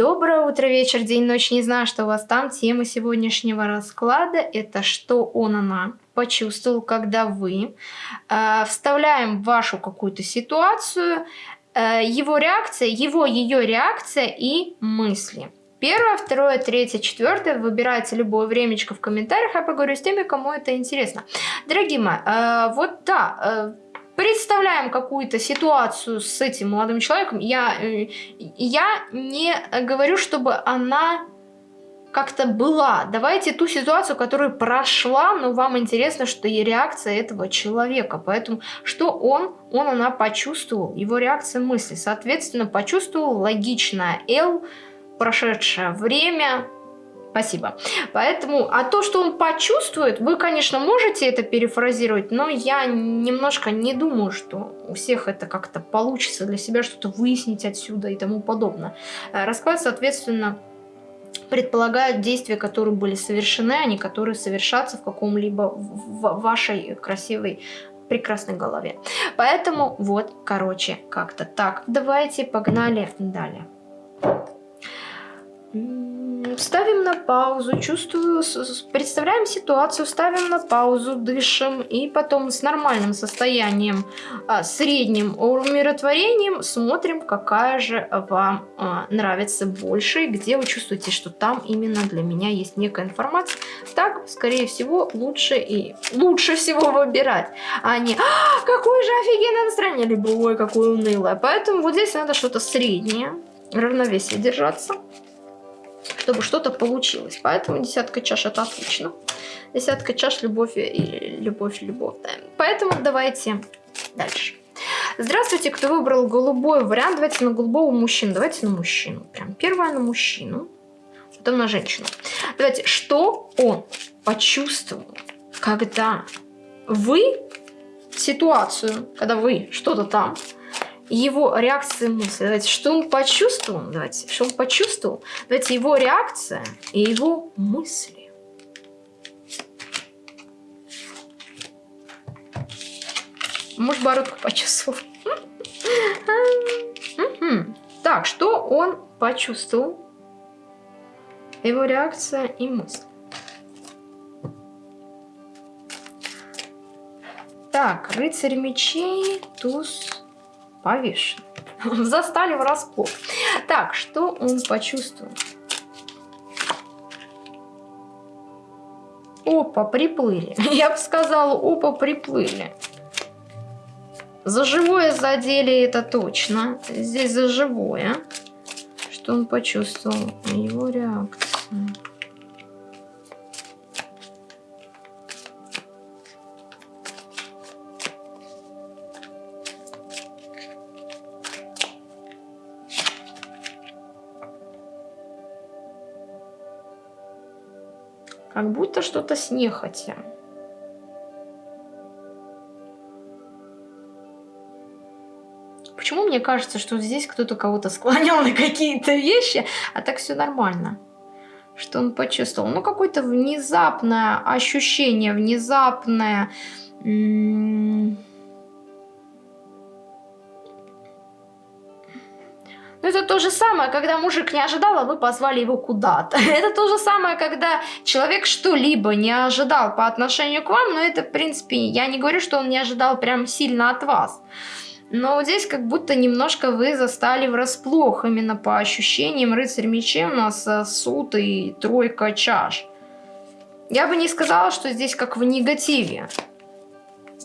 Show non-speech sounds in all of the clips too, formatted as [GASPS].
Доброе утро, вечер, день, ночь. Не знаю, что у вас там. Тема сегодняшнего расклада – это что он, она почувствовал, когда вы э, вставляем в вашу какую-то ситуацию э, его реакция, его, ее реакция и мысли. Первое, второе, третье, четвертое. Выбирайте любое времечко в комментариях. Я поговорю с теми, кому это интересно. Дорогие мои, э, вот да, э, представляем какую-то ситуацию с этим молодым человеком, я, э, я не говорю, чтобы она как-то была. Давайте ту ситуацию, которая прошла, но вам интересно, что и реакция этого человека. Поэтому что он, он, она почувствовал, его реакция мысли. Соответственно, почувствовал логичное L, прошедшее время, Спасибо. Поэтому, а то, что он почувствует, вы, конечно, можете это перефразировать, но я немножко не думаю, что у всех это как-то получится для себя что-то выяснить отсюда и тому подобное. Э, расклад, соответственно, предполагает действия, которые были совершены, а не которые совершатся в каком-либо вашей красивой прекрасной голове. Поэтому вот, короче, как-то так. Давайте погнали далее. Ставим на паузу, чувствую, представляем ситуацию, ставим на паузу, дышим и потом с нормальным состоянием, а, средним умиротворением смотрим, какая же вам а, нравится больше, где вы чувствуете, что там именно для меня есть некая информация. Так, скорее всего, лучше и лучше всего выбирать, а не а, какое же офигенное настроение, либо ой, какое унылое. Поэтому вот здесь надо что-то среднее, равновесие держаться чтобы что-то получилось. Поэтому десятка чаш это отлично. Десятка чаш любовь и любовь, любовь. Да. Поэтому давайте дальше. Здравствуйте, кто выбрал голубой вариант. Давайте на голубого мужчину. Давайте на мужчину. Прям первое на мужчину, потом на женщину. Давайте, что он почувствовал, когда вы ситуацию, когда вы что-то там его реакция мысли. Давайте, что он почувствовал? Давайте, что он почувствовал? Давайте, его реакция и его мысли. Может, бородку почувствовал. Так, что он почувствовал? Его реакция и мысли. Так, рыцарь мечей, туз повешен. [LAUGHS] Застали врасплох. Так, что он почувствовал? Опа, приплыли. [LAUGHS] Я бы сказала, опа, приплыли. За живое задели это точно. Здесь за живое. Что он почувствовал? Его реакция. Как будто что-то с нехотя. Почему мне кажется, что здесь кто-то кого-то склонял [LAUGHS] на какие-то вещи, а так все нормально? Что он почувствовал? Ну, какое-то внезапное ощущение, внезапное... Но ну, это то же самое, когда мужик не ожидал, а вы позвали его куда-то. [LAUGHS] Это то же самое, когда человек что-либо не ожидал по отношению к вам, но это, в принципе, я не говорю, что он не ожидал прям сильно от вас. Но здесь как будто немножко вы застали врасплох, именно по ощущениям рыцарь мечей у нас э, суд и тройка чаш. Я бы не сказала, что здесь как в негативе.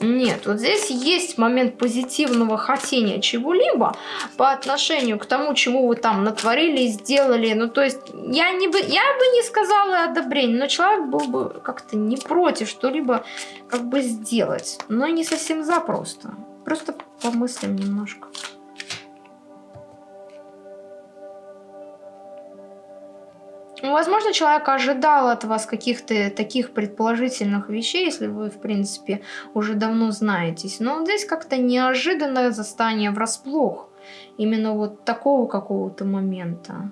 Нет, вот здесь есть момент позитивного хотения чего-либо по отношению к тому, чему вы там натворили, сделали. Ну, то есть, я, не бы, я бы не сказала одобрение, но человек был бы как-то не против что-либо как бы сделать. Но не совсем за просто. Просто помыслим немножко. Ну, возможно, человек ожидал от вас каких-то таких предположительных вещей, если вы, в принципе, уже давно знаетесь. Но здесь как-то неожиданное застание врасплох. Именно вот такого какого-то момента.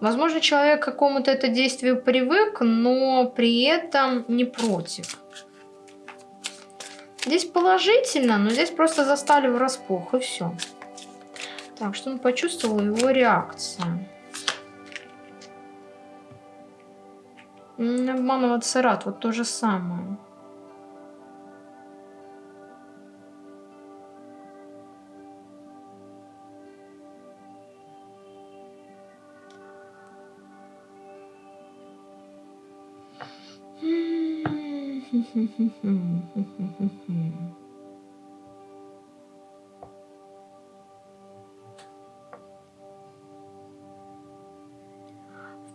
Возможно, человек к какому-то это действию привык, но при этом не против. Здесь положительно, но здесь просто застали врасплох, и все. Так, что он почувствовал, его реакция. Обманываться рад, вот то же самое. [LAUGHS]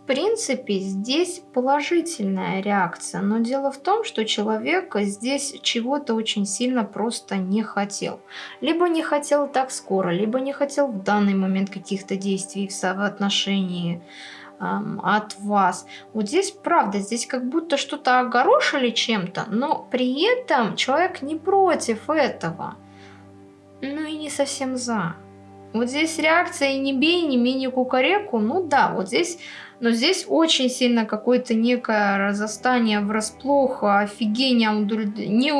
принципе, здесь положительная реакция, но дело в том, что человек здесь чего-то очень сильно просто не хотел. Либо не хотел так скоро, либо не хотел в данный момент каких-то действий в отношении от вас. Вот здесь правда, здесь как будто что-то огорошили чем-то, но при этом человек не против этого. Ну и не совсем за. Вот здесь реакция «не бей, не менее кукареку», ну да, вот здесь, но здесь очень сильно какое-то некое разостание врасплох, офигение, не,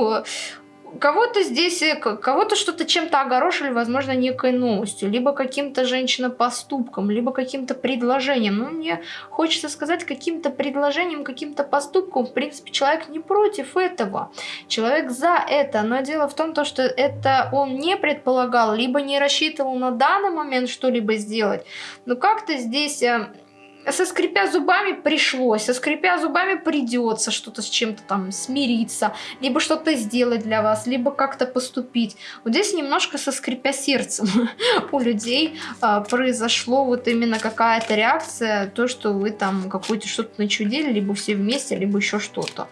кого-то здесь, э, кого-то что-то чем-то огорошили, возможно, некой новостью, либо каким-то женщинопоступком, либо каким-то предложением. Ну, мне хочется сказать, каким-то предложением, каким-то поступком, в принципе, человек не против этого. Человек за это, но дело в том, то, что это он не предполагал, либо не рассчитывал на данный момент что-либо сделать. Но как-то здесь э, со скрипя зубами пришлось, со скрипя зубами придется что-то с чем-то там смириться, либо что-то сделать для вас, либо как-то поступить. Вот здесь немножко со скрипя сердцем [LAUGHS] у людей а, произошло вот именно какая-то реакция, то, что вы там какое-то что-то начудили, либо все вместе, либо еще что-то.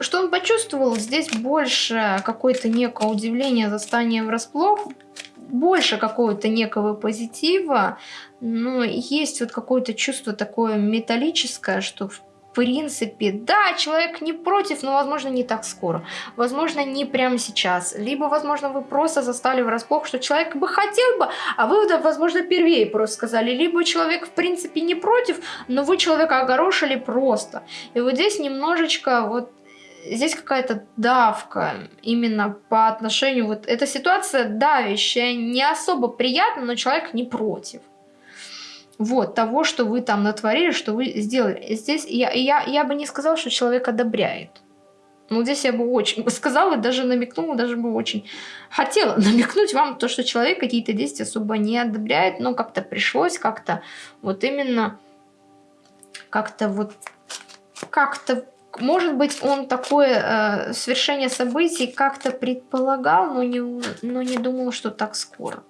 Что он почувствовал? Здесь больше какое-то некое удивление, застание врасплох, больше какого-то некого позитива, но есть вот какое-то чувство такое металлическое, что в принципе, да, человек не против, но, возможно, не так скоро. Возможно, не прямо сейчас. Либо, возможно, вы просто застали врасплох, что человек бы хотел бы, а вы, возможно, первее просто сказали. Либо человек, в принципе, не против, но вы человека огорошили просто. И вот здесь немножечко вот здесь какая-то давка именно по отношению... Вот эта ситуация давящая, не особо приятна, но человек не против. Вот, того, что вы там натворили, что вы сделали. Здесь я, я, я бы не сказала, что человек одобряет. Ну, здесь я бы очень [LAUGHS] сказала, даже намекнула, даже бы очень хотела [LAUGHS] намекнуть вам то, что человек какие-то действия особо не одобряет, но как-то пришлось, как-то вот именно, как-то вот, как-то может быть, он такое э, свершение событий как-то предполагал, но не, но не думал, что так скоро.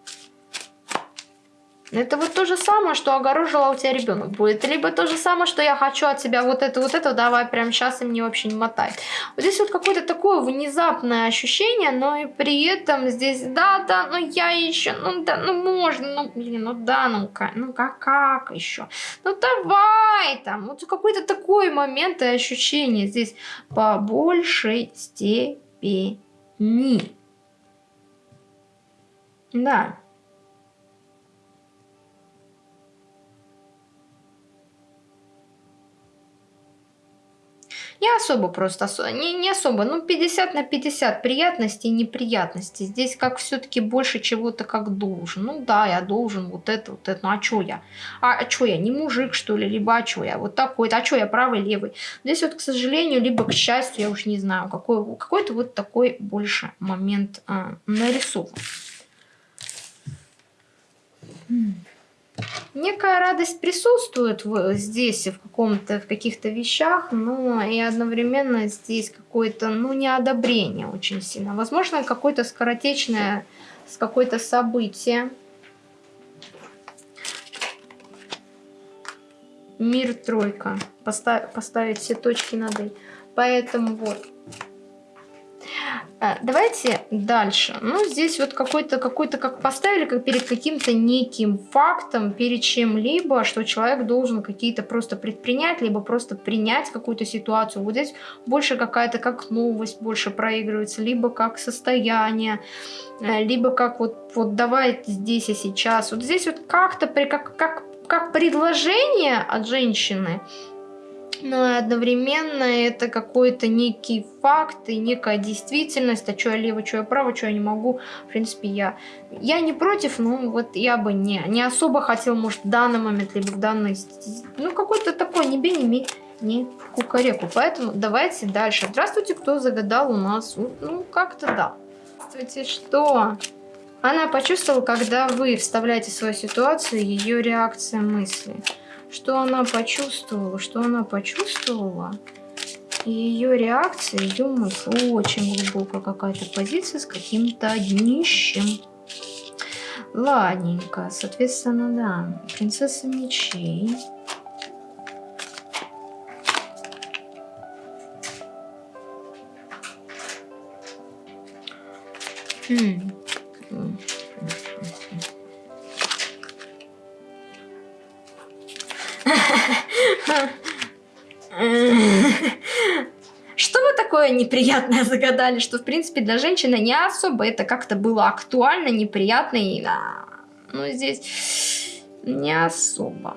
Это вот то же самое, что огорожила у тебя ребенок будет. Либо то же самое, что я хочу от тебя вот это, вот это, давай прямо сейчас и мне вообще не мотай. Вот здесь вот какое-то такое внезапное ощущение, но и при этом здесь, да, да, ну я еще, ну да, ну можно, ну блин, ну да, ну как, ну как, как еще? Ну давай там, вот какой-то такой момент и ощущение здесь по большей степени. Да. Не особо просто, не, не особо, ну 50 на 50 приятностей и неприятностей. Здесь как все-таки больше чего-то как должен. Ну да, я должен вот это, вот это, ну а что я? А, а что я, не мужик что ли, либо а что я, вот такой-то, а что я правый, левый? Здесь вот, к сожалению, либо к счастью, я уж не знаю, какой, какой-то вот такой больше момент а, нарисован. Некая радость присутствует в, здесь, в каком-то, в каких-то вещах, но и одновременно здесь какое-то, ну, неодобрение очень сильно. Возможно, какое-то скоротечное, с какое-то событие. Мир тройка. Поставь, поставить все точки над «и». Поэтому вот. А, давайте дальше. Ну, здесь вот какой-то, какой-то как поставили как перед каким-то неким фактом, перед чем-либо, что человек должен какие-то просто предпринять, либо просто принять какую-то ситуацию. Вот здесь больше какая-то как новость больше проигрывается, либо как состояние, э, либо как вот, вот давай здесь и сейчас. Вот здесь вот как-то как, как, как предложение от женщины, но одновременно это какой-то некий факт и некая действительность, а что я лево, что я право, что я не могу. В принципе, я, я не против, но вот я бы не, не особо хотел, может, в данный момент, либо в данной... Ну, какой-то такой не бей, не ми, не кукареку. Поэтому давайте дальше. Здравствуйте, кто загадал у нас? Ну, как-то да. Здравствуйте, что? Она почувствовала, когда вы вставляете свою ситуацию, ее реакция мысли. Что она почувствовала? Что она почувствовала? ее реакция, ее мысль. Очень глубокая какая-то позиция с каким-то днищем. Ладненько. Соответственно, да. Принцесса мечей. Хм. Что вы такое неприятное загадали, что, в принципе, для женщины не особо это как-то было актуально, неприятно, и, да, ну, здесь не особо.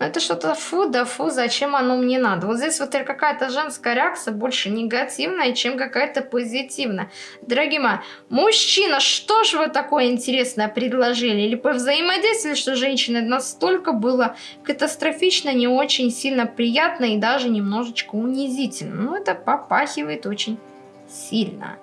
Это что-то фу, да фу, зачем оно мне надо? Вот здесь вот какая-то женская реакция больше негативная, чем какая-то позитивная. Дорогие мои, мужчина, что ж вы такое интересное предложили? Или по взаимодействию, что женщина настолько было катастрофично, не очень сильно приятно и даже немножечко унизительно. Ну, это попахивает очень сильно.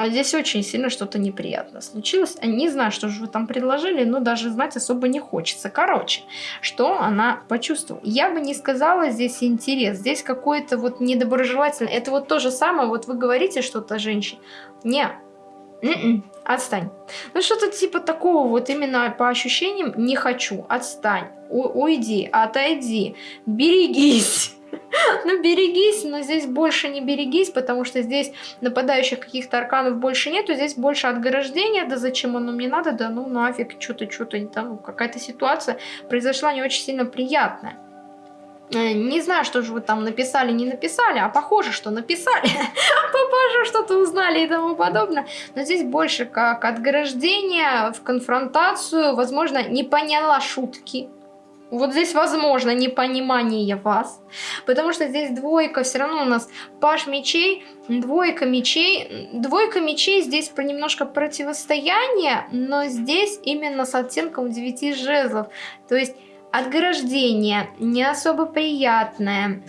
А здесь очень сильно что-то неприятно случилось. Не знаю, что же вы там предложили, но даже знать особо не хочется. Короче, что она почувствовала? Я бы не сказала здесь интерес. Здесь какой-то вот недоброжелательный. Это вот то же самое. Вот вы говорите что-то женщине. Не, Н м-м, -н, отстань. Ну что-то типа такого вот именно по ощущениям не хочу. Отстань. У уйди, отойди, берегись. [LAUGHS] Ну, берегись, но здесь больше не берегись, потому что здесь нападающих каких-то арканов больше нету, здесь больше отграждения, да зачем оно мне надо, да ну нафиг, что-то, что-то, там какая-то ситуация произошла не очень сильно приятная. Э, не знаю, что же вы там написали, не написали, а похоже, что написали. [LAUGHS] Похоже, что-то узнали и тому подобное. Но здесь больше как отграждение в конфронтацию. Возможно, не поняла шутки вот здесь возможно непонимание вас, потому что здесь двойка, все равно у нас паш мечей, двойка мечей. Двойка мечей здесь про немножко противостояние, но здесь именно с оттенком 9 жезлов. То есть отграждение не особо приятное.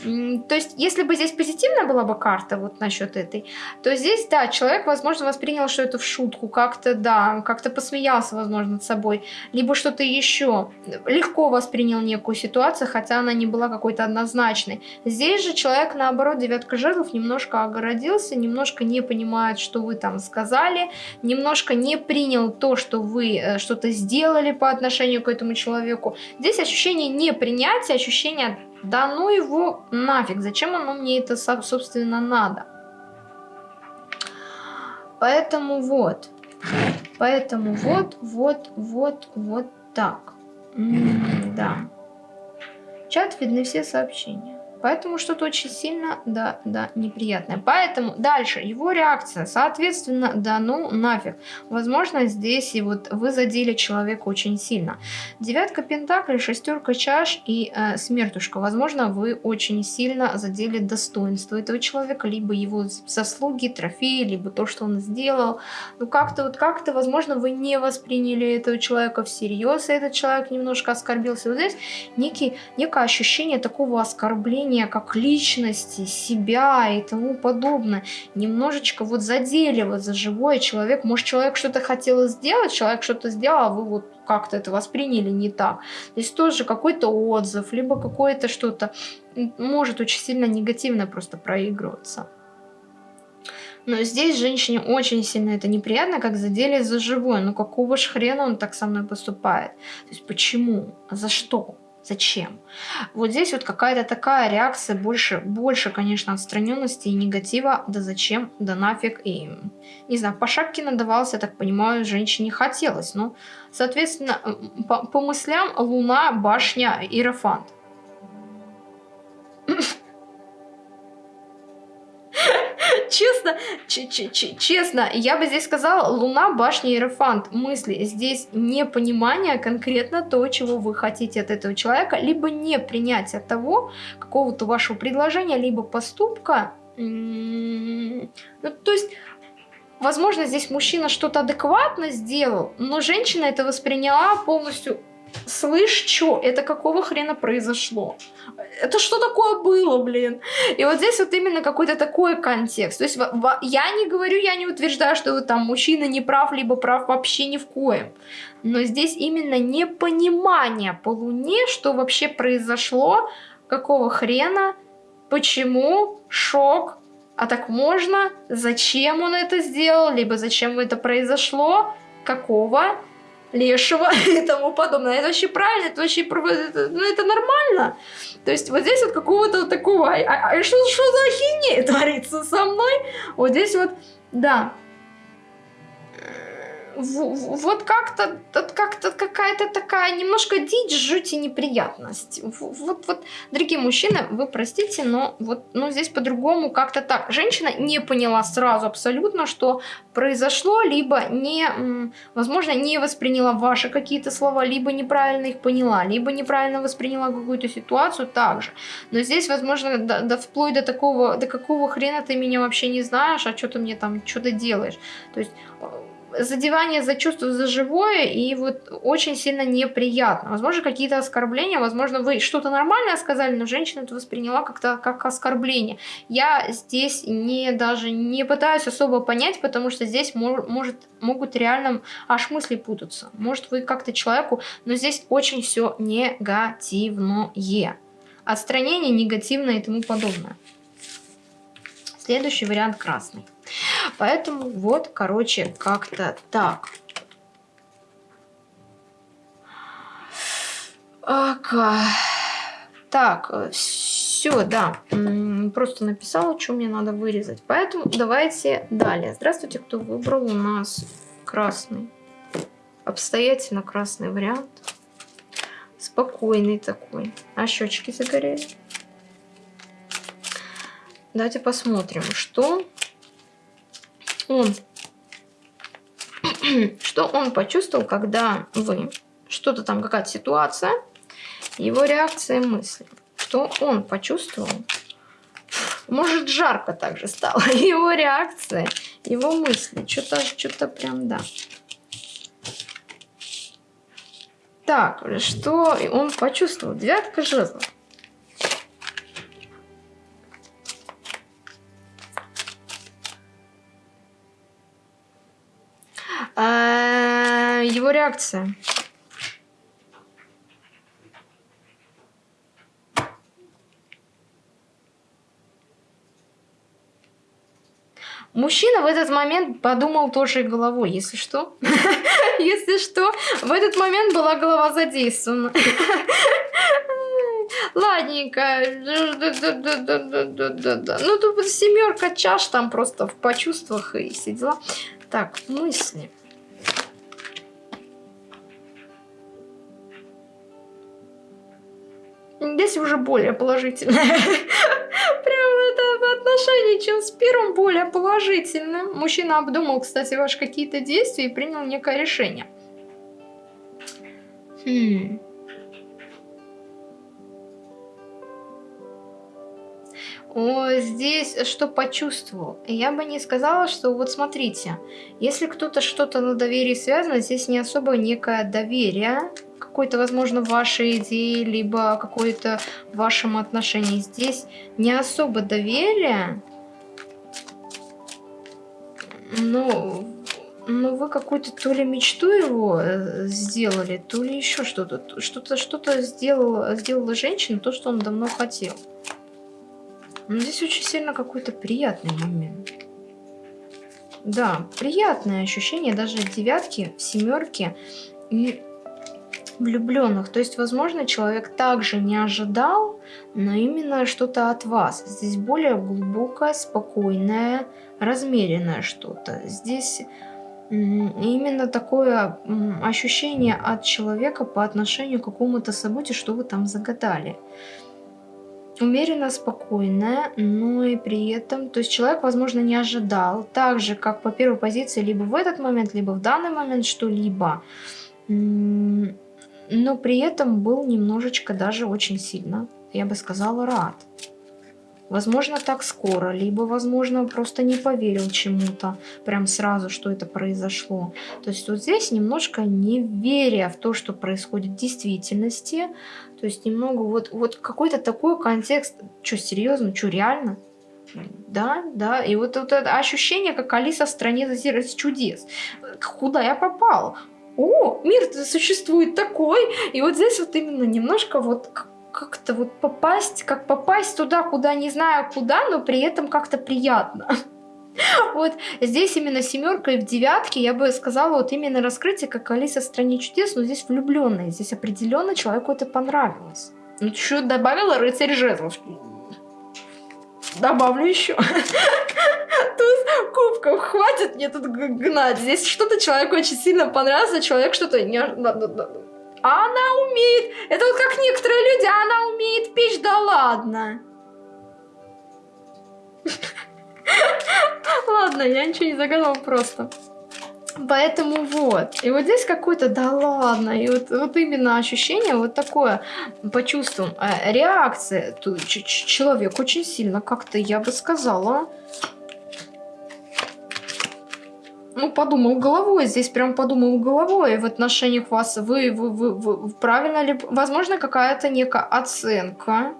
То есть, если бы здесь позитивная была бы карта вот насчет этой, то здесь, да, человек, возможно, воспринял, что это в шутку, как-то, да, как-то посмеялся, возможно, над собой, либо что-то еще. Легко воспринял некую ситуацию, хотя она не была какой-то однозначной. Здесь же человек, наоборот, девятка жезлов, немножко огородился, немножко не понимает, что вы там сказали, немножко не принял то, что вы э, что-то сделали по отношению к этому человеку. Здесь ощущение непринятия, ощущение «да ну его нафиг, зачем оно мне это, собственно, надо?» Поэтому вот, поэтому вот, вот, вот, вот так. М -м да. Чат видны все сообщения. Поэтому что-то очень сильно, да, да, неприятное. Поэтому дальше его реакция, соответственно, да ну нафиг. Возможно, здесь и вот вы задели человека очень сильно. Девятка пентаклей, шестерка чаш и э, смертушка. Возможно, вы очень сильно задели достоинство этого человека, либо его заслуги, трофеи, либо то, что он сделал. Ну как-то вот как-то, возможно, вы не восприняли этого человека всерьез, и этот человек немножко оскорбился. Вот здесь некий, некое ощущение такого оскорбления ощущение как личности, себя и тому подобное, немножечко вот задели вот за живой человек. Может, человек что-то хотел сделать, человек что-то сделал, а вы вот как-то это восприняли не так. Здесь тоже какой-то отзыв, либо какое-то что-то может очень сильно негативно просто проигрываться. Но здесь женщине очень сильно это неприятно, как задели за живое. Ну какого ж хрена он так со мной поступает? То есть почему? За что? Зачем? Вот здесь вот какая-то такая реакция, больше, больше, конечно, отстраненности и негатива. Да зачем? Да нафиг. И, не знаю, по шапке надавался, я так понимаю, женщине хотелось. Ну, соответственно, по, по мыслям Луна, башня, Иерофант. Честно честно, я бы здесь сказала, Луна, башня, Иерофант. Мысли здесь непонимание конкретно то, чего вы хотите от этого человека, либо не принятие того, какого-то вашего предложения, либо поступка. Ну, то есть возможно, здесь мужчина что-то адекватно сделал, но женщина это восприняла полностью слышь, что, это какого хрена произошло? Это что такое было, блин? И вот здесь вот именно какой-то такой контекст. То есть я не говорю, я не утверждаю, что вот там мужчина не прав, либо прав вообще ни в коем. Но здесь именно непонимание по луне, что вообще произошло, какого хрена, почему, шок, а так можно, зачем он это сделал, либо зачем это произошло, какого, лешего [LAUGHS] и тому подобное. Это вообще правильно, это вообще это, ну, это нормально. То есть вот здесь вот какого-то вот такого, а, а, а что, что за ахинея [LAUGHS] творится со мной? Вот здесь вот, да, вот как-то как-то какая-то такая немножко дичь, жуть и неприятность. Вот, вот, дорогие мужчины, вы простите, но вот ну, здесь по-другому как-то так. Женщина не поняла сразу абсолютно, что произошло, либо не, возможно, не восприняла ваши какие-то слова, либо неправильно их поняла, либо неправильно восприняла какую-то ситуацию также. Но здесь, возможно, да, да вплоть до такого, до какого хрена ты меня вообще не знаешь, а что ты мне там что-то делаешь. То есть задевание за чувство за живое и вот очень сильно неприятно. Возможно, какие-то оскорбления, возможно, вы что-то нормальное сказали, но женщина это восприняла как-то как оскорбление. Я здесь не даже не пытаюсь особо понять, потому что здесь мож, может, могут реально аж мысли путаться. Может, вы как-то человеку, но здесь очень все негативное. Отстранение негативное и тому подобное. Следующий вариант красный. Поэтому вот, короче, как-то так. Так, все, да. Просто написала, что мне надо вырезать. Поэтому давайте далее. Здравствуйте, кто выбрал у нас красный. Обстоятельно красный вариант. Спокойный такой. А щечки загорели. Давайте посмотрим, что он, [CLEARS THROAT] что он почувствовал, когда вы, что-то там, какая-то ситуация, его реакция мысли, что он почувствовал, может жарко также стало, [LAUGHS] его реакция, его мысли, что-то что-то прям, да. Так, что он почувствовал? Девятка жезлов. Его реакция? Мужчина в этот момент подумал тоже головой, если что. [LAUGHS] Если что, в этот момент была голова задействована. [LAUGHS] Ладненько. Ну, тут семерка чаш там просто в почувствах и все дела. Так, мысли. Здесь уже более положительное. [LAUGHS] Прям это отношение, чем с первым, более положительное. Мужчина обдумал, кстати, ваши какие-то действия и принял некое решение. Хм. О, здесь что почувствовал? Я бы не сказала, что вот смотрите, если кто-то что-то на доверии связано, здесь не особо некое доверие, какой-то, возможно, вашей идеи, либо какой-то вашем отношении. Здесь не особо доверие, но, но вы какую-то то ли мечту его э, сделали, то ли еще что-то. Что-то что-то сделала, сделала женщина, то, что он давно хотел. Но здесь очень сильно какой-то приятный момент. Да, приятное ощущение, даже девятки, семерки. И влюбленных. То есть, возможно, человек также не ожидал, но именно что-то от вас. Здесь более глубокое, спокойное, размеренное что-то. Здесь именно такое ощущение от человека по отношению к какому-то событию, что вы там загадали. умеренно спокойная, но и при этом, то есть человек, возможно, не ожидал, так же, как по первой позиции, либо в этот момент, либо в данный момент что-либо, но при этом был немножечко даже очень сильно, я бы сказала, рад. Возможно, так скоро, либо, возможно, просто не поверил чему-то прям сразу, что это произошло. То есть вот здесь немножко не веря в то, что происходит в действительности, то есть немного вот, вот какой-то такой контекст, что серьезно, что реально, да, да, и вот, вот это ощущение, как Алиса в стране чудес. Куда я попал? О, мир существует такой, и вот здесь вот именно немножко вот как-то вот попасть, как попасть туда, куда не знаю куда, но при этом как-то приятно. [LAUGHS] Вот здесь именно семерка и в девятке, я бы сказала, вот именно раскрытие, как Алиса в стране чудес, но здесь влюбленная. Здесь определенно человеку это понравилось. Ну, что добавила рыцарь жезлов. Добавлю еще. [LAUGHS] Туз кубков. Хватит мне тут гнать. Здесь что-то человеку очень сильно понравилось, а человек что-то не... А она умеет. Это вот как некоторые люди, а она умеет печь, да ладно. [LAUGHS] Ладно, я ничего не загадала просто. Поэтому вот. И вот здесь какой-то, да ладно, и вот, вот именно ощущение вот такое, почувствуем, э, реакция, человек очень сильно как-то, я бы сказала, ну, подумал головой, здесь прям подумал головой в отношениях вас, вы, вы, вы, вы правильно ли, возможно, какая-то некая оценка,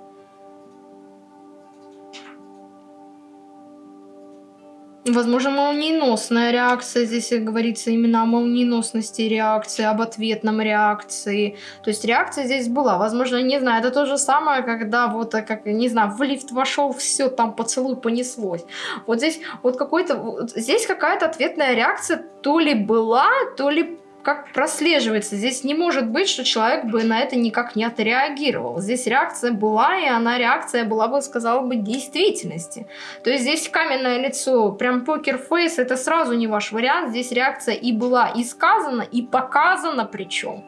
Возможно, молниеносная реакция, здесь говорится именно о молниеносности реакции, об ответном реакции. То есть реакция здесь была. Возможно, не знаю, это то же самое, когда вот, э, как, не знаю, в лифт вошел, все, там поцелуй понеслось. Вот здесь вот какой-то, вот здесь какая-то ответная реакция то ли была, то ли как прослеживается. Здесь не может быть, что человек бы на это никак не отреагировал. Здесь реакция была, и она реакция была бы, сказала бы, действительности. То есть здесь каменное лицо, прям покер-фейс, это сразу не ваш вариант. Здесь реакция и была и сказана, и показана причем.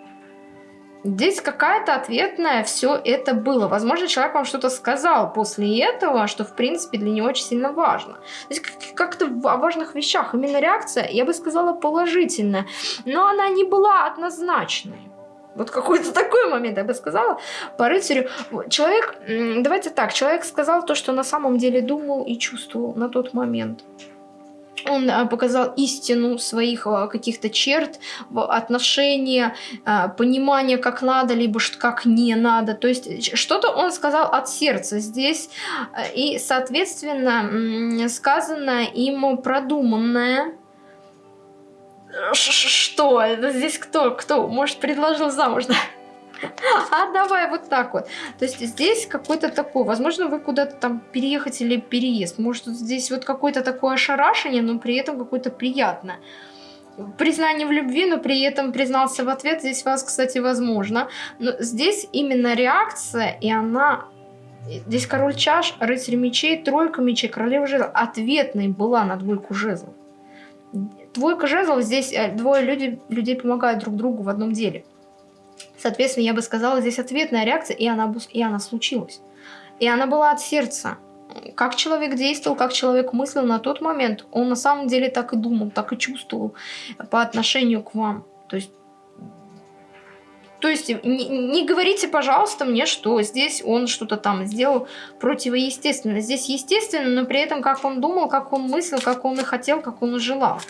Здесь какая-то ответная все это было. Возможно, человек вам что-то сказал после этого, что, в принципе, для него очень сильно важно. Здесь как-то о важных вещах. Именно реакция, я бы сказала, положительная. Но она не была однозначной. Вот какой-то [LAUGHS] такой момент, я бы сказала, по рыцарю. Человек, давайте так, человек сказал то, что на самом деле думал и чувствовал на тот момент он а, показал истину своих а, каких-то черт, отношения, а, понимание, как надо, либо как не надо. То есть что-то он сказал от сердца здесь, и, соответственно, сказанное ему продуманное, что? Здесь кто? Кто? Может, предложил замуж? А давай вот так вот. То есть здесь какой-то такой, возможно, вы куда-то там переехать или переезд. Может, здесь вот какое-то такое ошарашение, но при этом какое-то приятное признание в любви, но при этом признался в ответ. Здесь вас, кстати, возможно. Но здесь именно реакция, и она... Здесь король чаш, рыцарь мечей, тройка мечей, королева жезлов. Ответной была на двойку жезлов. Двойка жезлов, здесь э, двое люди, людей помогают друг другу в одном деле. Соответственно, я бы сказала, здесь ответная реакция, и она, и она случилась. И она была от сердца. Как человек действовал, как человек мыслил на тот момент, он на самом деле так и думал, так и чувствовал по отношению к вам. То есть то есть не, не говорите, пожалуйста, мне, что здесь он что-то там сделал противоестественно. Здесь естественно, но при этом как он думал, как он мыслил, как он и хотел, как он и желал.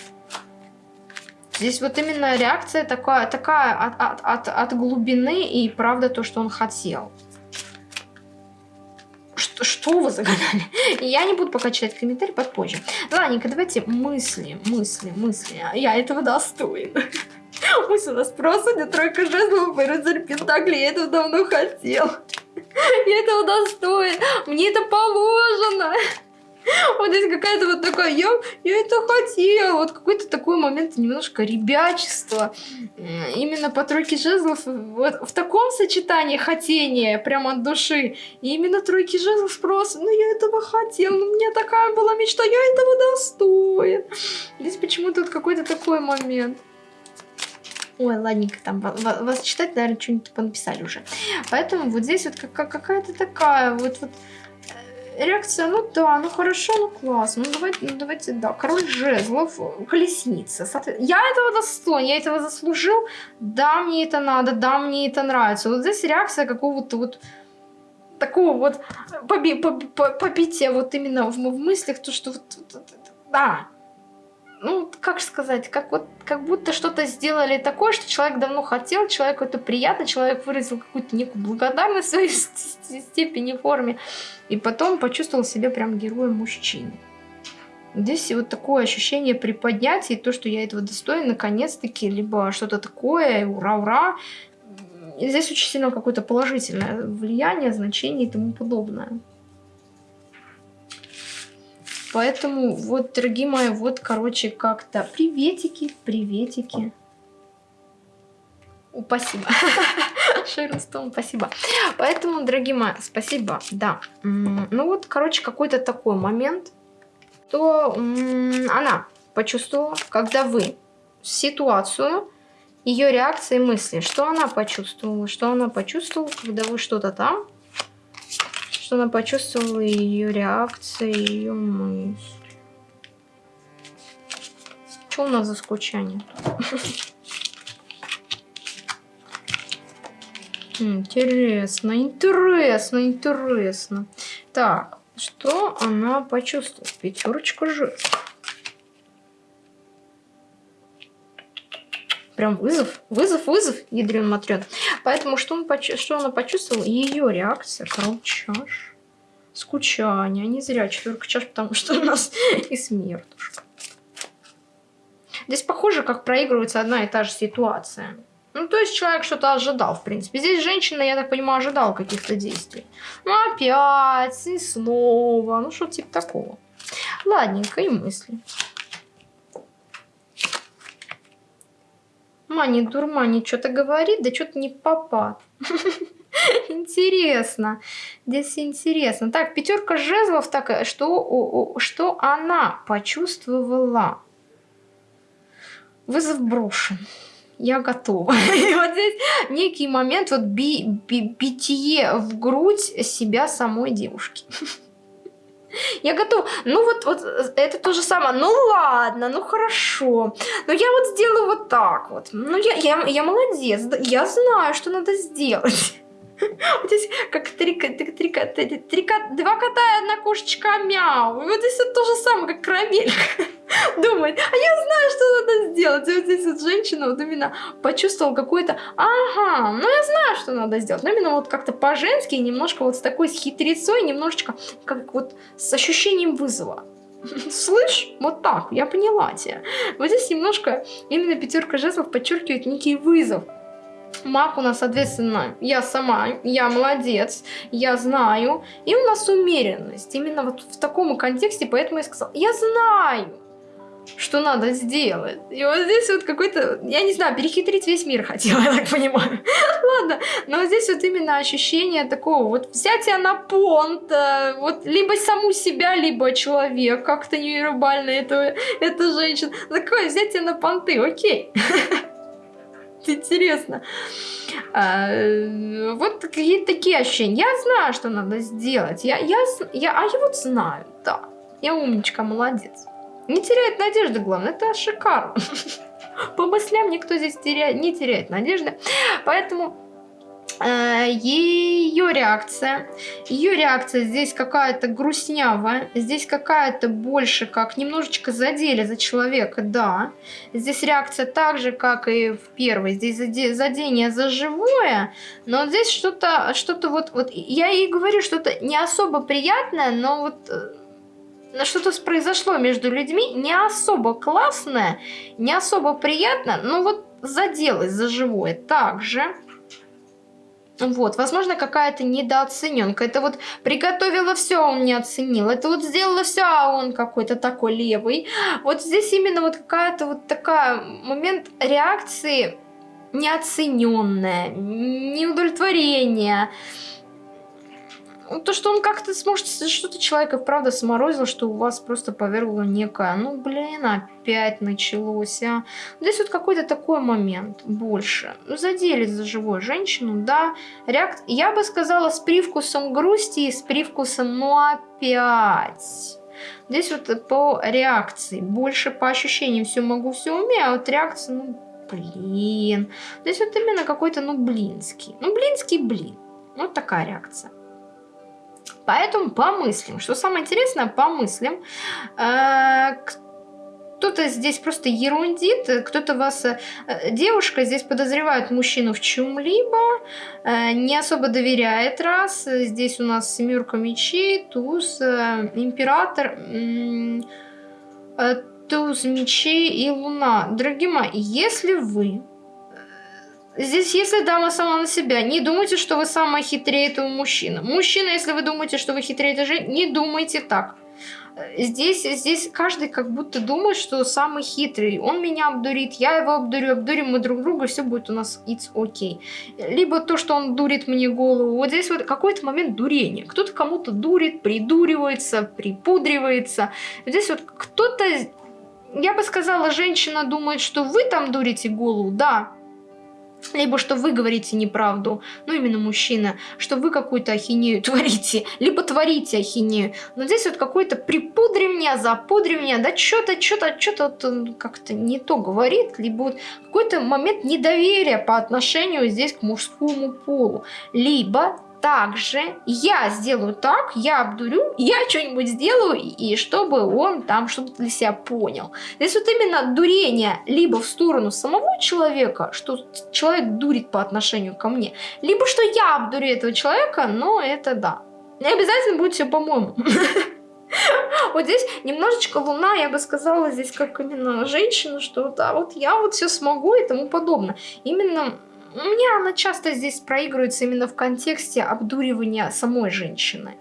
Здесь вот именно реакция такая, такая от, от, от, от глубины и правда то, что он хотел. Что, что вы загадали? [LAUGHS] Я не буду пока читать комментарий, попозже. Ладненько, давайте мысли, мысли, мысли. Я этого достоин. [LAUGHS] Пусть у нас просто не тройка жезлов и рыцарь Пентакли. Я этого давно хотел. [LAUGHS] Я этого достоин. Мне это положено. [LAUGHS] Вот здесь какая-то вот такая, я, я это хотела. Вот какой-то такой момент немножко ребячества. Именно по тройке жезлов, вот в таком сочетании хотения, прямо от души. И именно тройки жезлов просто, ну я этого хотел, ну у меня такая была мечта, я этого достоин. Здесь почему-то вот какой-то такой момент. Ой, ладненько, там вас читать, наверное, что-нибудь понаписали уже. Поэтому вот здесь вот какая-то такая вот, вот э, реакция, ну да, ну хорошо, ну классно, ну давайте, ну давайте, да, король жезлов, колесница. Я этого достоин, я этого заслужил, да, мне это надо, да, мне это нравится. Вот здесь реакция какого-то вот такого вот поби, поби, побития вот именно в, в мыслях, то, что вот, вот, да, ну, как сказать, как вот, как будто что-то сделали такое, что человек давно хотел, человеку это приятно, человек выразил какую-то некую благодарность в своей [LAUGHS] степени, форме, и потом почувствовал себя прям героем мужчины. Здесь вот такое ощущение приподнятия, то, что я этого достоин, наконец-таки, либо что-то такое, ура-ура. Здесь очень сильно какое-то положительное влияние, значение и тому подобное. Поэтому вот, дорогие мои, вот, короче, как-то приветики, приветики. О, спасибо. [LAUGHS] Шерстон, спасибо. Поэтому, дорогие мои, спасибо, да. Ну вот, короче, какой-то такой момент, то она почувствовала, когда вы ситуацию, ее реакции мысли, что она почувствовала, что она почувствовала, когда вы что-то там, что она почувствовала ее реакции, ее мысли. Что у нас за скучание? Интересно, интересно, интересно. Так, что она почувствовала? Пятерочка жест. Прям вызов, вызов, вызов, ядрен матрен. Поэтому что, он почу что она почувствовала? Ее реакция, король чаш. Скучание. Не зря четверка чаш, потому что у нас и смертушка. Здесь похоже, как проигрывается одна и та же ситуация. Ну, то есть человек что-то ожидал, в принципе. Здесь женщина, я так понимаю, ожидала каких-то действий. Ну, опять, и снова. Ну, что типа такого. Ладненько, и мысли. Мани, дурмани, что-то говорит, да что-то не попад. [LAUGHS] Интересно. Здесь интересно. Так, пятерка жезлов, так, что, что она почувствовала? Вызов брошен. Я готова. И [LAUGHS] вот здесь некий момент, вот би, би, битие в грудь себя самой девушки. [LAUGHS] Я готова. Ну вот, вот это то же самое. Ну ладно, ну хорошо. Но я вот сделаю вот так вот. Ну я, я, я молодец. Я знаю, что надо сделать. Вот здесь как три, три, три, три, три, два кота и одна кошечка мяу. И вот здесь вот то же самое, как карамелька. [LAUGHS] Думает, а я знаю, что надо сделать. И вот здесь вот женщина вот именно почувствовала какой-то, ага, ну я знаю, что надо сделать. Но именно вот как-то по-женски, немножко вот с такой с хитрецой, немножечко как вот с ощущением вызова. [LAUGHS] Слышь, вот так, я поняла тебя. Вот здесь немножко именно пятерка жезлов подчеркивает некий вызов. Маг у нас, соответственно, я сама, я молодец, я знаю. И у нас умеренность. Именно вот в таком контексте, поэтому я сказала, я знаю, что надо сделать. И вот здесь вот какой-то, я не знаю, перехитрить весь мир хотела, [LAUGHS] я так понимаю. Ладно, но здесь вот именно ощущение такого, вот взятия на понт, э, вот либо саму себя, либо человек, как-то невербально это, это женщина. Такое взятие на понты, окей. [LAUGHS] [LAUGHS] Интересно. А, вот какие такие ощущения. Я знаю, что надо сделать. Я, я, я, а я вот знаю, да. Я умничка, молодец. Не теряет надежды, главное, это шикарно. [LAUGHS] По мыслям никто здесь теряет, не теряет надежды. Поэтому Э, ее реакция. Ее реакция здесь какая-то грустнявая, здесь какая-то больше как немножечко задели за человека, да. Здесь реакция так же, как и в первой, здесь задение за живое, но здесь что-то, что-то вот, вот, я ей говорю, что-то не особо приятное, но вот э, что-то произошло между людьми, не особо классное, не особо приятно, но вот заделось за живое также. Вот, возможно, какая-то недооцененка. Это вот приготовила все, а он не оценил. Это вот сделала все, а он какой-то такой левый. Вот здесь именно вот какая-то вот такая момент реакции неоцененная, неудовлетворение. То, что он как-то сможет, что-то человека правда сморозил, что у вас просто повергло некое, ну, блин, опять началось, а. Здесь вот какой-то такой момент больше. Ну, задели за живую женщину, да. Реакт... Я бы сказала, с привкусом грусти и с привкусом, ну, опять. Здесь вот по реакции, больше по ощущениям все могу, все умею, а вот реакция, ну, блин. Здесь вот именно какой-то, ну, блинский. Ну, блинский блин. Вот такая реакция. Поэтому помыслим. Что самое интересное, помыслим. Э, кто-то здесь просто ерундит, кто-то вас... Э, девушка здесь подозревает мужчину в чем-либо, э, не особо доверяет раз. Здесь у нас семерка мечей, туз, император, туз мечей и луна. Дорогие мои, если вы Здесь, если дама сама на себя, не думайте, что вы самая хитрее этого мужчины. Мужчина, если вы думаете, что вы хитрее этой женщины, не думайте так. Здесь, здесь каждый как будто думает, что самый хитрый. Он меня обдурит, я его обдурю, обдурим мы друг друга, все будет у нас it's okay. Либо то, что он дурит мне голову. Вот здесь вот какой-то момент дурения. Кто-то кому-то дурит, придуривается, припудривается. Здесь вот кто-то, я бы сказала, женщина думает, что вы там дурите голову, да, либо что вы говорите неправду, ну именно мужчина, что вы какую-то ахинею [LAUGHS] творите, либо творите ахинею. Но здесь вот какой-то припудри меня, запудри меня, да что-то, что-то, что-то как-то не то говорит, либо вот какой-то момент недоверия по отношению здесь к мужскому полу. Либо также я сделаю так, я обдурю, я что-нибудь сделаю, и чтобы он там что-то для себя понял. Здесь вот именно дурение либо в сторону самого человека, что человек дурит по отношению ко мне, либо что я обдурю этого человека, но это да. Не обязательно будет все по-моему. [LAUGHS] Вот здесь немножечко луна, я бы сказала, здесь как именно женщина, что да, вот я вот все смогу и тому подобное. Именно у меня она часто здесь проигрывается именно в контексте обдуривания самой женщины.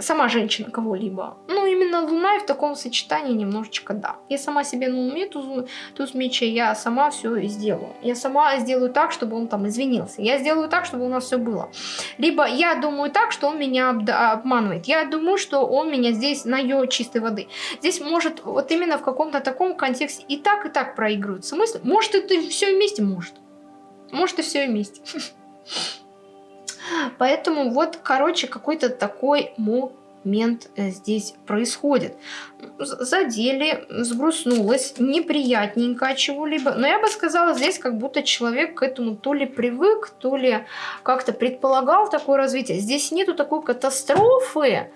Сама женщина кого-либо. Ну, именно Луна и в таком сочетании немножечко да. Я сама себе на уме туз, туз меча, я сама все сделаю. Я сама сделаю так, чтобы он там извинился. Я сделаю так, чтобы у нас все было. Либо я думаю так, что он меня обманывает. Я думаю, что он меня здесь на ее чистой воды. Здесь может вот именно в каком-то таком контексте и так, и так проигрываются мысли. Может, это все вместе? Может. Может и все вместе. Поэтому вот, короче, какой-то такой момент э, здесь происходит. Задели, сгрустнулось, неприятненько чего-либо. Но я бы сказала, здесь как будто человек к этому то ли привык, то ли как-то предполагал такое развитие. Здесь нету такой катастрофы,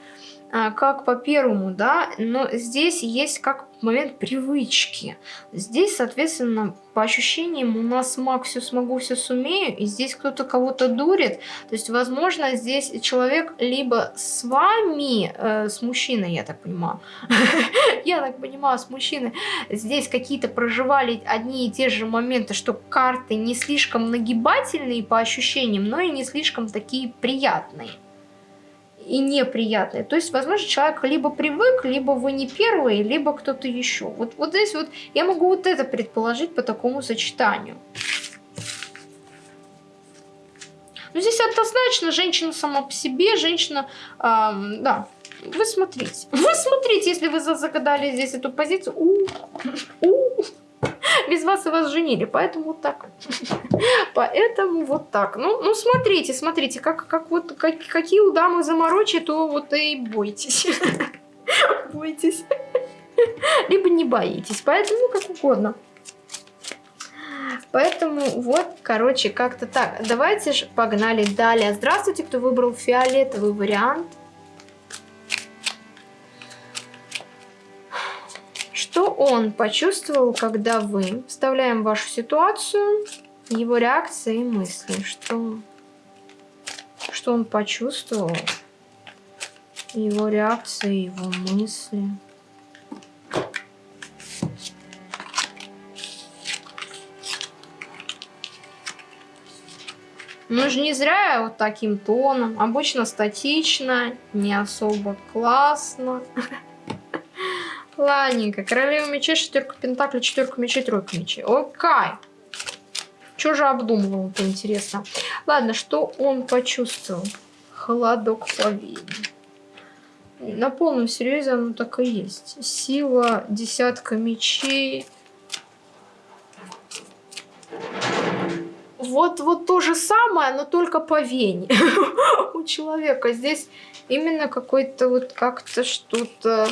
как по первому, да, но здесь есть как момент привычки. Здесь, соответственно, по ощущениям у нас маг все смогу, все сумею, и здесь кто-то кого-то дурит. То есть, возможно, здесь человек либо с вами, э, с мужчиной, я так понимаю, [LAUGHS] я так понимаю, с мужчиной, здесь какие-то проживали одни и те же моменты, что карты не слишком нагибательные по ощущениям, но и не слишком такие приятные и неприятные. То есть, возможно, человек либо привык, либо вы не первый, либо кто-то еще. Вот, вот здесь вот я могу вот это предположить по такому сочетанию. Но здесь однозначно женщина сама по себе, женщина, эм, да, вы смотрите. Вы смотрите, если вы загадали здесь эту позицию. -у -у [LAUGHS] без вас и вас женили, поэтому вот так. [LAUGHS] Поэтому вот так. Ну, ну смотрите, смотрите, как, как вот, как, какие у дамы заморочи, то вот и бойтесь. [LAUGHS] Бойтесь. Либо не боитесь, поэтому как угодно. Поэтому вот, короче, как-то так. Давайте же погнали далее. Здравствуйте, кто выбрал фиолетовый вариант. Он почувствовал, когда вы вставляем вашу ситуацию, его реакции и мысли? Что, что он почувствовал? Его реакции, его мысли. Ну же не зря вот таким тоном. Обычно статично, не особо классно. Ладненько. Королева мечей, шестерка пентаклей, четверка мечей, тройка мечей. Окей. Что же обдумывал, это интересно. Ладно, что он почувствовал? Холодок по вене. На полном серьезе оно так и есть. Сила, десятка мечей. Вот, вот то же самое, но только по вене [LAUGHS] у человека. Здесь именно какой-то вот как-то что-то...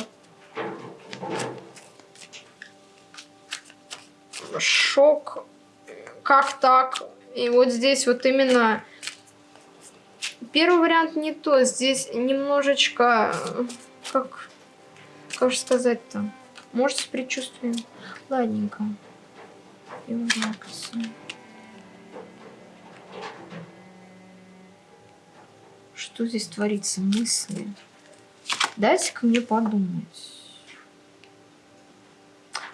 Шок. Как так? И вот здесь вот именно Первый вариант не то. Здесь немножечко, как, как же сказать-то, может с предчувствием. Ладненько. Что здесь творится? Мысли. Дайте-ка мне подумать.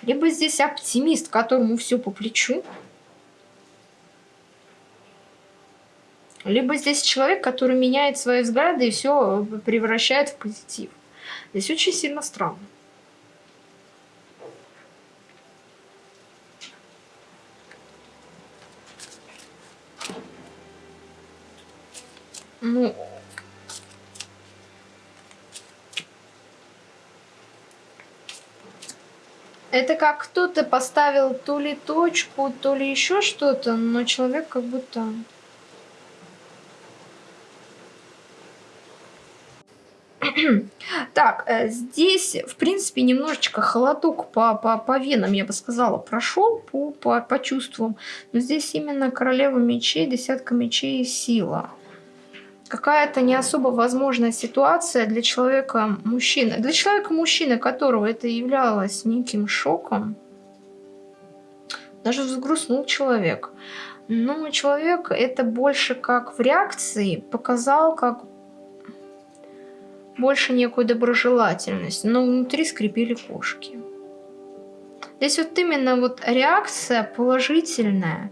Либо здесь оптимист, которому все по плечу. Либо здесь человек, который меняет свои взгляды и все превращает в позитив. Здесь очень сильно странно. Как кто-то поставил то ли точку, то ли еще что-то, но человек как будто [CLEARS THROAT] Так, э, здесь, в принципе, немножечко холодок по, по, по венам, я бы сказала, прошел по, по, по чувствам. Но здесь именно королева мечей, десятка мечей и сила. Какая-то не особо возможная ситуация для человека мужчины. Для человека мужчины, которого это являлось неким шоком, даже взгрустнул человек. Но человек это больше как в реакции показал, как больше некую доброжелательность, но внутри скрипели кошки. Здесь вот именно вот реакция положительная,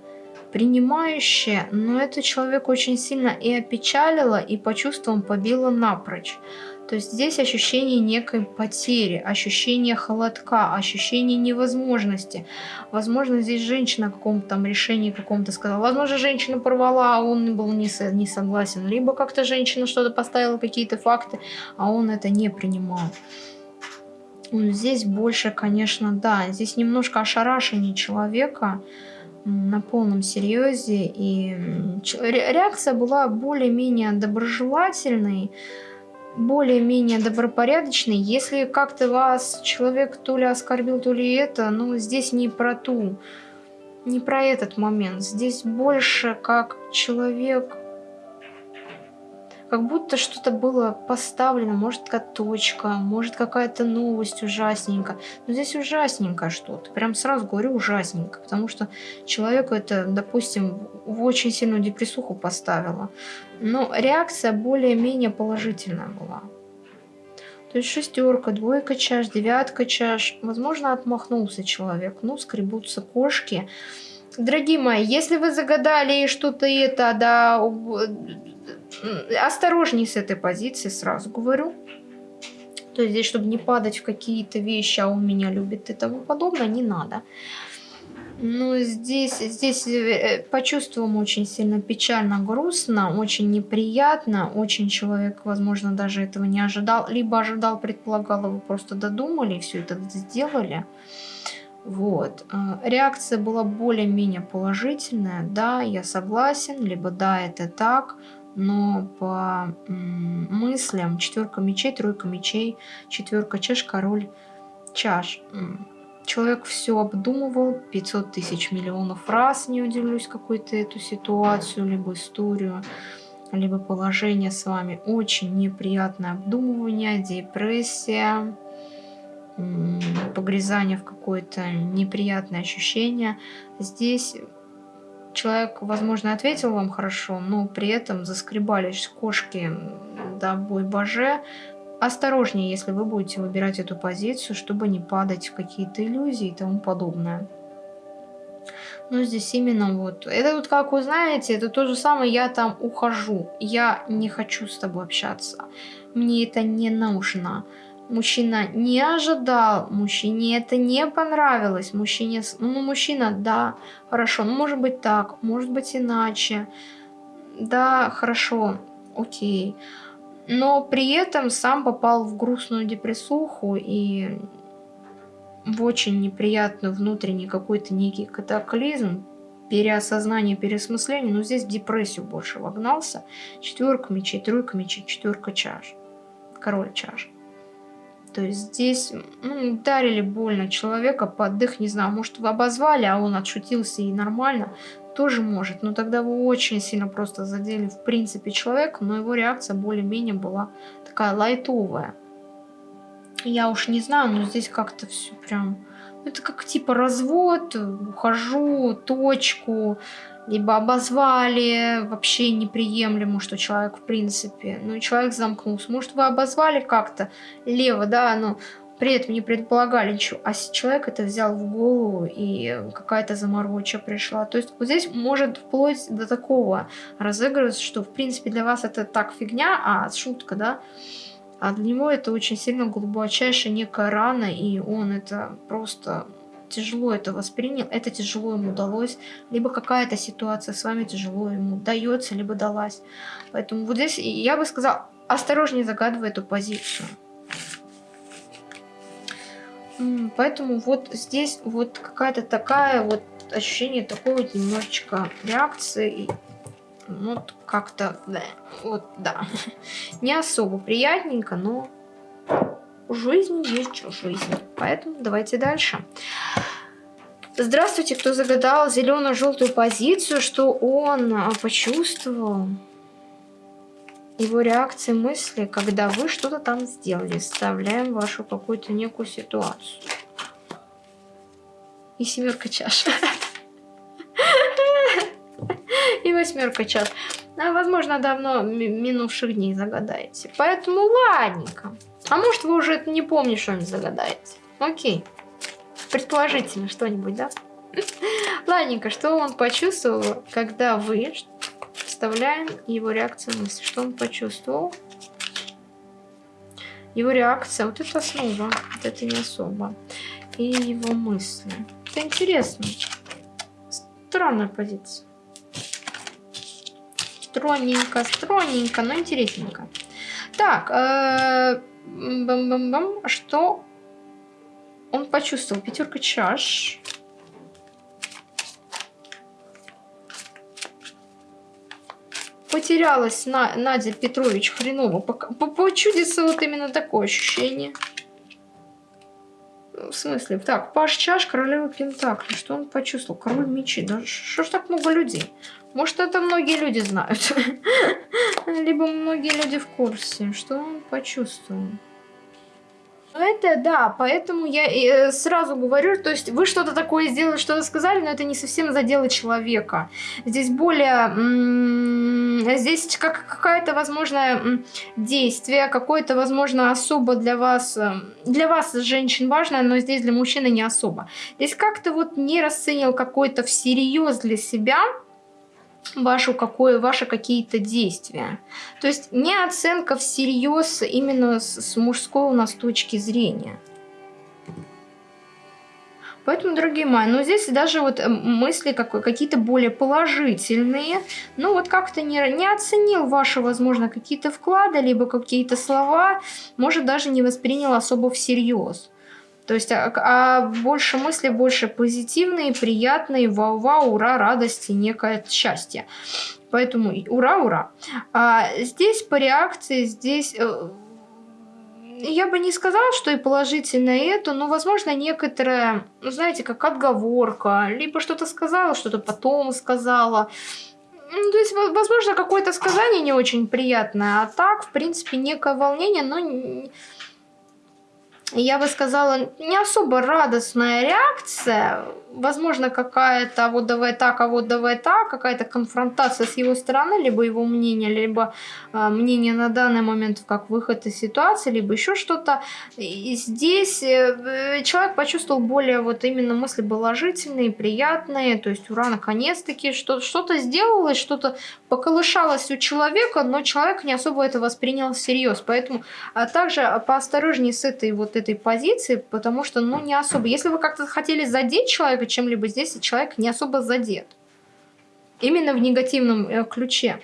принимающая, но это человек очень сильно и опечалила, и по чувствам побила напрочь. То есть здесь ощущение некой потери, ощущение холодка, ощущение невозможности. Возможно, здесь женщина о каком-то решении каком-то сказала. Возможно, женщина порвала, а он был не, со, не согласен. Либо как-то женщина что-то поставила, какие-то факты, а он это не принимал. Здесь больше, конечно, да, здесь немножко ошарашение человека на полном серьезе. И реакция была более-менее доброжелательной, более-менее добропорядочный. Если как-то вас человек то ли оскорбил, то ли это, ну, здесь не про ту, не про этот момент. Здесь больше как человек как будто что-то было поставлено, может какая-то точка, может какая-то новость ужасненькая. Но здесь ужасненько что-то, прям сразу говорю ужасненько, потому что человеку это, допустим, в очень сильную депрессуху поставило. Но реакция более-менее положительная была. То есть шестерка, двойка чаш, девятка чаш. Возможно, отмахнулся человек. Ну, скребутся кошки. Дорогие мои, если вы загадали что-то это, да, осторожней с этой позиции, сразу говорю. То есть здесь, чтобы не падать в какие-то вещи, а он меня любит и тому подобное, не надо. Но здесь, здесь э, по чувствам очень сильно печально, грустно, очень неприятно. Очень человек, возможно, даже этого не ожидал. Либо ожидал, предполагал, вы просто додумали и все это сделали. Вот. Э, реакция была более-менее положительная. Да, я согласен, либо да, это так но по мыслям четверка мечей, тройка мечей, четверка чаш, король чаш. Человек все обдумывал 500 тысяч миллионов раз, не удивлюсь, какую-то эту ситуацию, либо историю, либо положение с вами. Очень неприятное обдумывание, депрессия, погрязание в какое-то неприятное ощущение. Здесь человек, возможно, ответил вам хорошо, но при этом заскребались кошки до бой боже. Осторожнее, если вы будете выбирать эту позицию, чтобы не падать в какие-то иллюзии и тому подобное. Ну, здесь именно вот. Это вот, как вы знаете, это то же самое, я там ухожу. Я не хочу с тобой общаться. Мне это не нужно. Мужчина не ожидал, мужчине это не понравилось. Мужчине, ну, мужчина, да, хорошо, ну, может быть так, может быть иначе. Да, хорошо. окей. Но при этом сам попал в грустную депрессуху и в очень неприятный внутренний какой-то некий катаклизм, переосознание, переосмысление, но здесь в депрессию больше вогнался. Четверка мечей, тройка мечей, четверка чаш. Король чаш. То есть здесь ну, ударили больно человека под дых, не знаю, может вы обозвали, а он отшутился и нормально, тоже может. Но тогда вы очень сильно просто задели в принципе человека, но его реакция более-менее была такая лайтовая. Я уж не знаю, но здесь как-то все прям... Это как типа развод, ухожу, точку, либо обозвали, вообще неприемлемо, что человек в принципе, ну человек замкнулся. Может вы обозвали как-то лево, да, но при этом не предполагали ничего, а человек это взял в голову и какая-то замороча пришла. То есть вот здесь может вплоть до такого разыгрываться, что в принципе для вас это так фигня, а шутка, да, а для него это очень сильно глубочайшая некая рана, и он это просто тяжело это воспринял, это тяжело ему удалось, либо какая-то ситуация с вами тяжело ему дается, либо далась. Поэтому вот здесь я бы сказала, осторожнее загадывай эту позицию. Поэтому вот здесь вот какая-то такая вот ощущение такой вот немножечко реакции ну, как-то, да, вот, да. [LAUGHS] Не особо приятненько, но жизнь есть жизнь. Поэтому давайте дальше. Здравствуйте, кто загадал зелено-желтую позицию, что он а, почувствовал его реакции мысли, когда вы что-то там сделали. Вставляем вашу какую-то некую ситуацию. И семерка чаш. [LAUGHS] и восьмерка час. А, возможно, давно минувших дней загадаете. Поэтому ладненько. А может, вы уже не помните, что-нибудь загадаете. Окей. Предположительно что-нибудь, да? [LAUGHS] Ладненько, что он почувствовал, когда вы вставляем его реакцию мысли? Что он почувствовал? Его реакция, вот это основа, вот это не особо. И его мысли. Это интересно. Странная позиция. Стройненько, стройненько, но интересненько. Так, э, бам -бам -бам, что он почувствовал? Пятерка чаш. Потерялась на, Надя Петрович хреново. Почудится вот именно такое ощущение. В смысле? Так, Паш Чаш, королева Пентакли. Что он почувствовал? Король мечи. Да что ж так много людей? Может, это многие люди знают. [LAUGHS] Либо многие люди в курсе. Что он почувствовал? Это да, поэтому я э, сразу говорю, то есть вы что-то такое сделали, что-то сказали, но это не совсем задело человека. Здесь более, здесь как какая-то возможное действие, какое-то возможно особо для вас, э, для вас женщин важное, но здесь для мужчины не особо. Здесь как-то вот не расценил какой-то всерьез для себя, вашу какое, ваши какие-то действия. То есть не оценка всерьез именно с, с мужской у нас точки зрения. Поэтому, дорогие мои, ну здесь даже вот э, мысли какие-то более положительные. Ну вот как-то не, не оценил ваши, возможно, какие-то вклады, либо какие-то слова, может даже не воспринял особо всерьез. То есть, а, а больше мысли, больше позитивные, приятные, вау-вау, ура, радости, некое счастье. Поэтому ура, ура. А здесь по реакции, здесь... Э, я бы не сказала, что и положительно и это, но, возможно, некоторая, ну, знаете, как отговорка, либо что-то сказала, что-то потом сказала. Ну, то есть, возможно, какое-то сказание не очень приятное, а так, в принципе, некое волнение, но я бы сказала, не особо радостная реакция. Возможно, какая-то «а вот давай так, а вот давай так, какая-то конфронтация с его стороны, либо его мнение, либо э, мнение на данный момент как выход из ситуации, либо еще что-то. И здесь э, человек почувствовал более вот именно мысли положительные, приятные, то есть ура, наконец-таки что-то сделалось, что-то поколышалось у человека, но человек не особо это воспринял всерьез. Поэтому а также поосторожнее с этой вот этой позиции, потому что, ну, не особо. Если вы как-то хотели задеть человека чем-либо, здесь человек не особо задет. Именно в негативном э, ключе.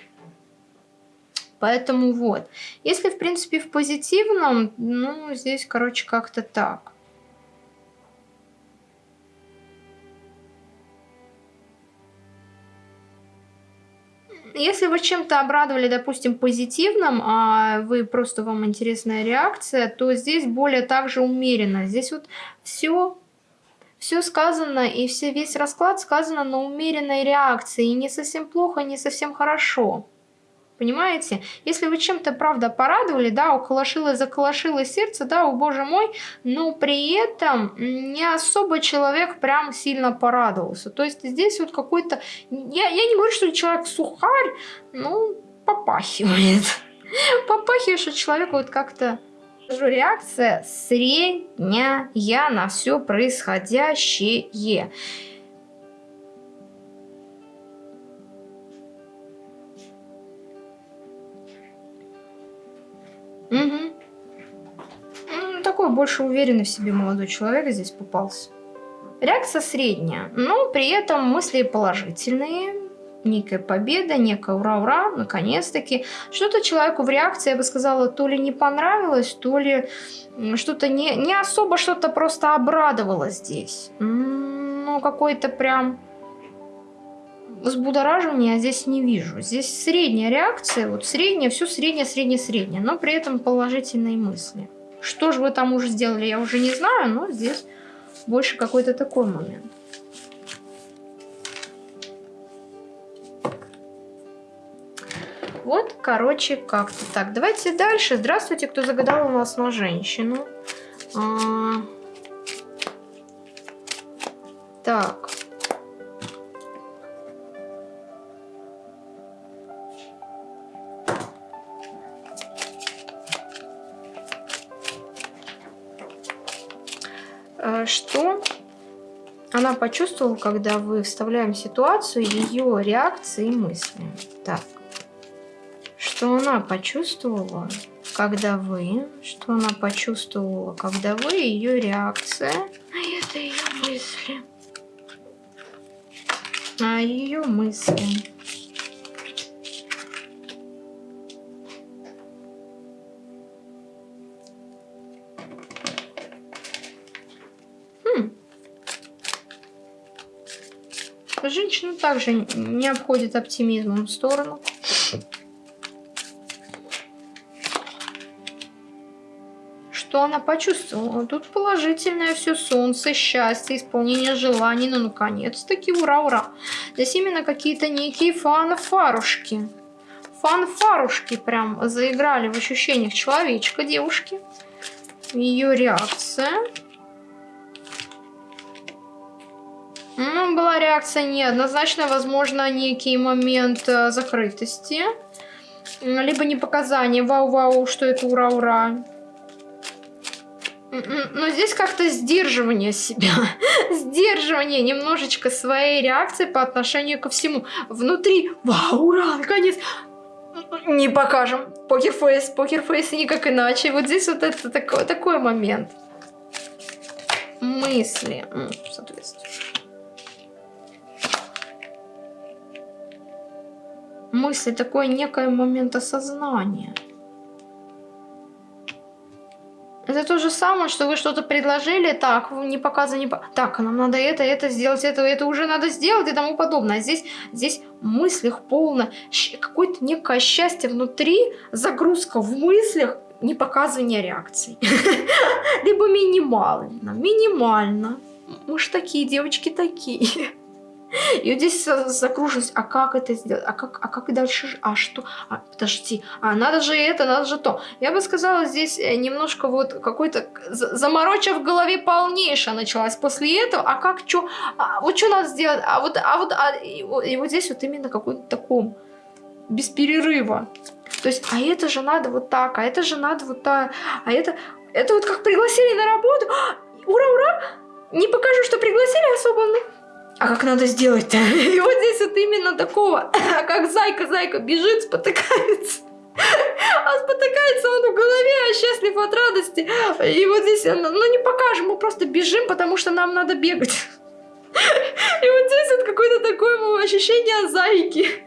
Поэтому вот. Если, в принципе, в позитивном, ну, здесь, короче, как-то так. Если вы чем-то обрадовали, допустим, позитивным, а вы просто вам интересная реакция, то здесь более также умеренно. Здесь вот все все сказано и все, весь расклад сказано на умеренной реакции. И не совсем плохо, не совсем хорошо. Понимаете? Если вы чем-то, правда, порадовали, да, уколошило, заколошило сердце, да, о боже мой, но при этом не особо человек прям сильно порадовался. То есть здесь вот какой-то... Я, я не говорю, что человек сухарь, ну, попахивает. [LAUGHS] Попахивает, что человек вот как-то реакция средняя на все происходящее. Угу. Такой больше уверенный в себе молодой человек здесь попался. Реакция средняя, но при этом мысли положительные, некая победа, некая ура-ура, наконец-таки. Что-то человеку в реакции, я бы сказала, то ли не понравилось, то ли что-то не, не особо что-то просто обрадовало здесь. Ну, какой-то прям взбудораживания я здесь не вижу. Здесь средняя реакция, вот средняя, все среднее, среднее, среднее, но при этом положительные мысли. Что же вы там уже сделали, я уже не знаю, но здесь больше какой-то такой момент. Вот, короче, как-то так. Давайте дальше. Здравствуйте, кто загадал у нас на женщину. А... Так. А, что она почувствовала, когда вы вставляем ситуацию, ее реакции и мысли. Так что она почувствовала, когда вы, что она почувствовала, когда вы, ее реакция, а это ее мысли, а ее мысли. Хм. Женщина также не обходит оптимизмом в сторону. Что она почувствовала. Тут положительное все солнце, счастье, исполнение желаний. Ну, наконец-таки, ура-ура. Здесь именно какие-то некие фанфарушки. Фанфарушки прям заиграли в ощущениях человечка, девушки. Ее реакция. Ну, была реакция неоднозначная, возможно, некий момент э, закрытости. Либо не показание, вау-вау, что это ура-ура. Но здесь как-то сдерживание себя, [LAUGHS] сдерживание немножечко своей реакции по отношению ко всему. Внутри, вау, ура, наконец, не покажем. Покерфейс, покерфейс никак иначе. Вот здесь вот это такой, такой момент. Мысли, соответственно. Мысли, такой некое момент осознания. Это то же самое, что вы что-то предложили, так, не показано, не по... Так, нам надо это, это сделать, это, это уже надо сделать и тому подобное. А здесь, здесь мыслях полно, какое-то некое счастье внутри, загрузка в мыслях, не показывание реакций. [LAUGHS] Либо минимально, минимально. Мы ж такие, девочки такие. И вот здесь закружилось, а как это сделать, а как, а как дальше, а что, а, подожди, а надо же это, надо же то. Я бы сказала, здесь э, немножко вот какой-то замороча в голове полнейшая началась после этого, а как, что, а, вот что надо сделать, а вот, а вот, а, и, и вот здесь вот именно какой-то таком, без перерыва. То есть, а это же надо вот так, а это же надо вот так, а это, это вот как пригласили на работу, ура, ура, не покажу, что пригласили особо, ну, а как надо сделать-то? [LAUGHS] И вот здесь вот именно такого, как зайка-зайка бежит, спотыкается. А спотыкается он в голове, а счастлив от радости. И вот здесь, ну не покажем, мы просто бежим, потому что нам надо бегать. И вот здесь вот какое-то такое ощущение зайки.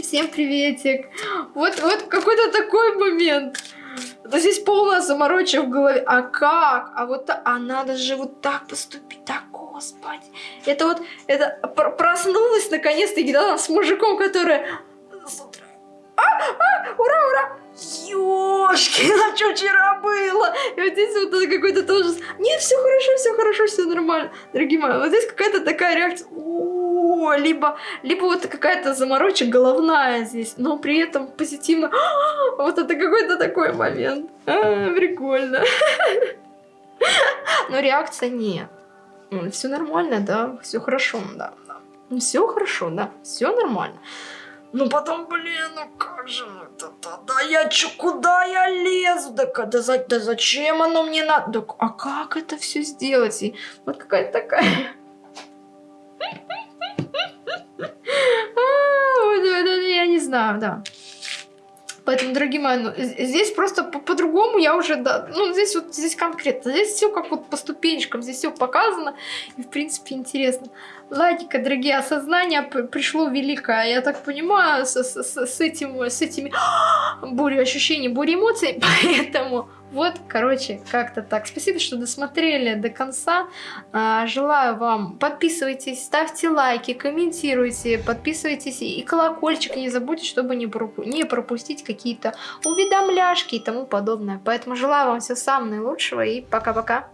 всем приветик. Вот, вот какой-то такой момент. Да здесь полная заморочка в голове. А как? А вот а надо же вот так поступить. Да, господи. Это вот, это проснулась наконец-то да, с мужиком, который... А, а, ура, ура! Ёшки, [LAUGHS] а что вчера было? И вот здесь вот какой-то тоже... Нет, все хорошо, все хорошо, все нормально. Дорогие мои, вот здесь какая-то такая реакция... либо, либо вот какая-то заморочка головная здесь, но при этом позитивно. [GASPS] Вот это какой-то такой момент. А, прикольно. [LAUGHS] Но реакция нет. Все нормально, да, все хорошо, да, да. Все хорошо, да, все нормально. Ну потом, блин, ну как же это? Да, я чё, куда я лезу? Да, да, да, да зачем оно мне надо? Да, а как это все сделать? И вот какая-то такая... [LAUGHS] А, я не знаю, да. Поэтому, дорогие мои, ну, здесь просто по-другому по я уже, да, ну, здесь вот, здесь конкретно, здесь все как вот по ступенечкам, здесь все показано, и, в принципе, интересно. Ладненько, дорогие, осознание пришло великое, я так понимаю, с, с, с, этим, с этими [GASPS] бурей ощущений, бурей эмоций, [LAUGHS] поэтому вот, короче, как-то так. Спасибо, что досмотрели до конца. А, желаю вам, подписывайтесь, ставьте лайки, комментируйте, подписывайтесь и колокольчик не забудьте, чтобы не, не пропустить какие-то уведомляшки и тому подобное. Поэтому желаю вам всего самого наилучшего и пока-пока.